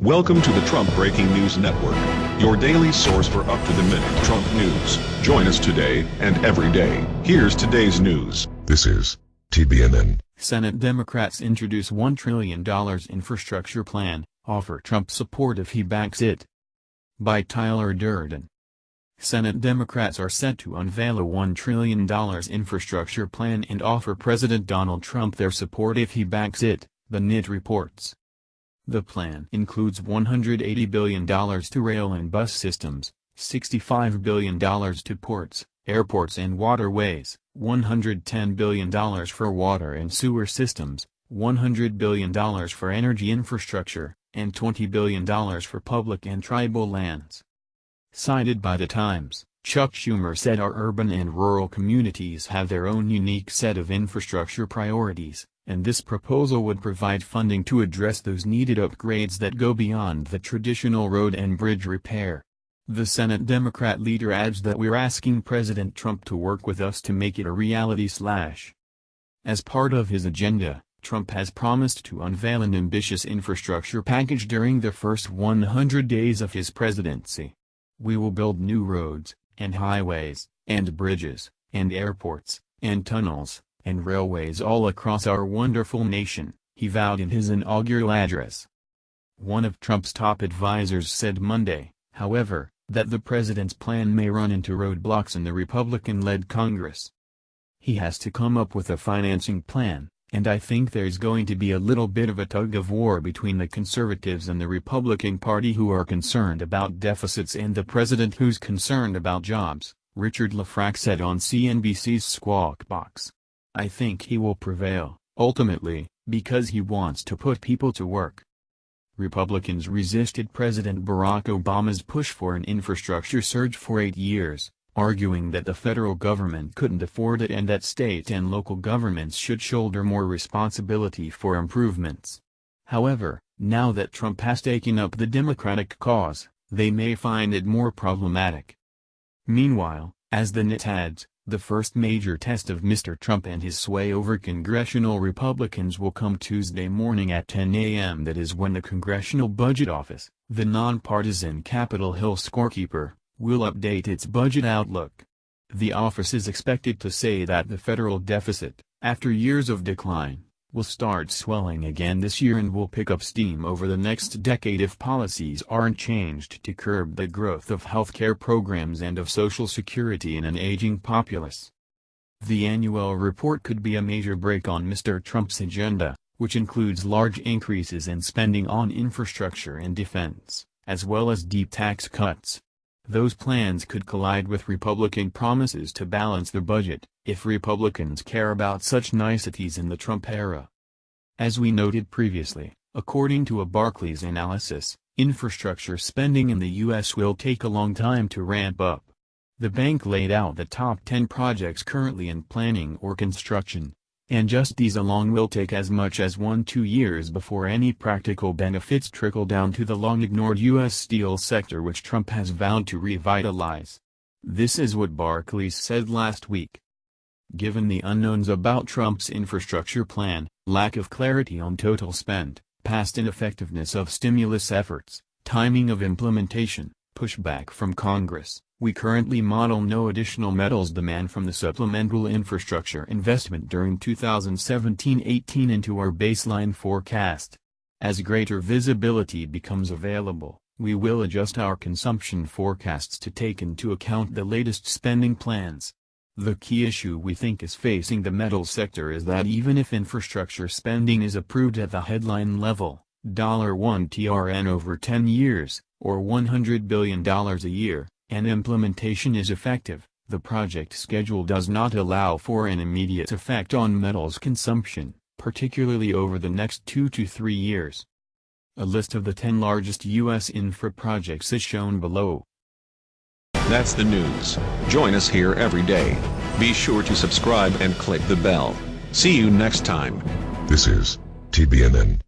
Welcome to the Trump Breaking News Network, your daily source for up-to-the-minute Trump news. Join us today and every day. Here's today's news. This is TBNN. Senate Democrats introduce $1 trillion infrastructure plan, offer Trump support if he backs it. By Tyler Durden. Senate Democrats are set to unveil a $1 trillion infrastructure plan and offer President Donald Trump their support if he backs it, the NYT reports. The plan includes $180 billion to rail and bus systems, $65 billion to ports, airports and waterways, $110 billion for water and sewer systems, $100 billion for energy infrastructure, and $20 billion for public and tribal lands. Cited by The Times, Chuck Schumer said our urban and rural communities have their own unique set of infrastructure priorities, and this proposal would provide funding to address those needed upgrades that go beyond the traditional road and bridge repair. The Senate Democrat leader adds that we're asking President Trump to work with us to make it a reality slash. As part of his agenda, Trump has promised to unveil an ambitious infrastructure package during the first 100 days of his presidency. We will build new roads, and highways, and bridges, and airports, and tunnels, and railways all across our wonderful nation, he vowed in his inaugural address. One of Trump's top advisers said Monday, however, that the president's plan may run into roadblocks in the Republican-led Congress. He has to come up with a financing plan, and I think there's going to be a little bit of a tug-of-war between the conservatives and the Republican Party who are concerned about deficits and the president who's concerned about jobs, Richard Lefrak said on CNBC's Squawk Box. I think he will prevail, ultimately, because he wants to put people to work. Republicans resisted President Barack Obama's push for an infrastructure surge for eight years, arguing that the federal government couldn't afford it and that state and local governments should shoulder more responsibility for improvements. However, now that Trump has taken up the Democratic cause, they may find it more problematic. Meanwhile, as the NYT adds, the first major test of Mr. Trump and his sway over congressional Republicans will come Tuesday morning at 10 a.m. That is when the Congressional Budget Office, the nonpartisan Capitol Hill scorekeeper, will update its budget outlook. The office is expected to say that the federal deficit, after years of decline, will start swelling again this year and will pick up steam over the next decade if policies aren't changed to curb the growth of healthcare programs and of Social Security in an aging populace. The annual report could be a major brake on Mr. Trump's agenda, which includes large increases in spending on infrastructure and defense, as well as deep tax cuts. Those plans could collide with Republican promises to balance the budget, if Republicans care about such niceties in the Trump era. As we noted previously, according to a Barclays analysis, infrastructure spending in the U.S. will take a long time to ramp up. The bank laid out the top 10 projects currently in planning or construction, and just these alone will take as much as one-two years before any practical benefits trickle down to the long-ignored U.S. steel sector which Trump has vowed to revitalize. This is what Barclays said last week. Given the unknowns about Trump's infrastructure plan, lack of clarity on total spend, past ineffectiveness of stimulus efforts, timing of implementation, pushback from Congress, we currently model no additional metals demand from the supplemental infrastructure investment during 2017-18 into our baseline forecast. As greater visibility becomes available, we will adjust our consumption forecasts to take into account the latest spending plans. The key issue we think is facing the metal sector is that even if infrastructure spending is approved at the headline level, $1 TRN over 10 years, or $100 billion a year, and implementation is effective, the project schedule does not allow for an immediate effect on metals consumption, particularly over the next two to three years. A list of the 10 largest U.S. infra projects is shown below. That's the news. Join us here every day. Be sure to subscribe and click the bell. See you next time. This is TBNN.